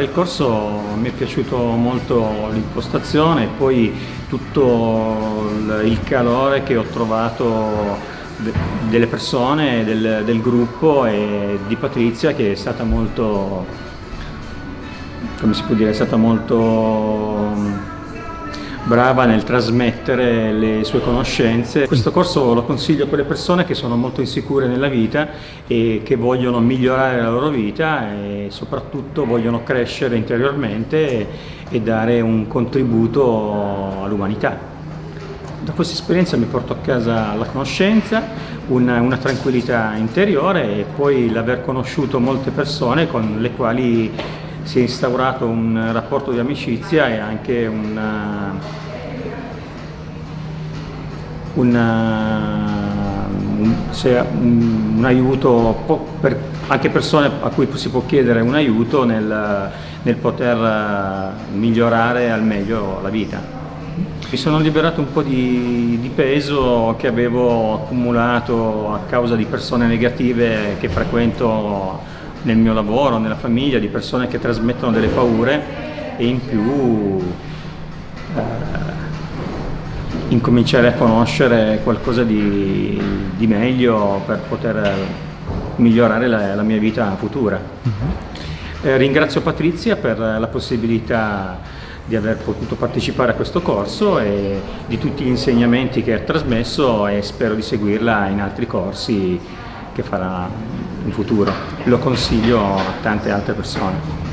Del corso mi è piaciuto molto l'impostazione e poi tutto il calore che ho trovato delle persone, del, del gruppo e di Patrizia che è stata molto, come si può dire, è stata molto brava nel trasmettere le sue conoscenze. Questo corso lo consiglio a quelle persone che sono molto insicure nella vita e che vogliono migliorare la loro vita e soprattutto vogliono crescere interiormente e dare un contributo all'umanità. Da questa esperienza mi porto a casa la conoscenza, una, una tranquillità interiore e poi l'aver conosciuto molte persone con le quali si è instaurato un rapporto di amicizia e anche una, una, un, un, un, aiuto per anche persone a cui si può chiedere un aiuto nel, nel poter migliorare al meglio la vita. Mi sono liberato un po' di, di, peso che avevo accumulato a causa di persone negative che frequento nel mio lavoro, nella famiglia, di persone che trasmettono delle paure e in più eh, incominciare a conoscere qualcosa di, di, meglio per poter migliorare la, la mia vita futura. Mhm. eh, ringrazio Patrizia per la possibilità di aver potuto partecipare a questo corso e di tutti gli insegnamenti che ha trasmesso e spero di seguirla in altri corsi che farà in futuro. Lo consiglio a tante altre persone.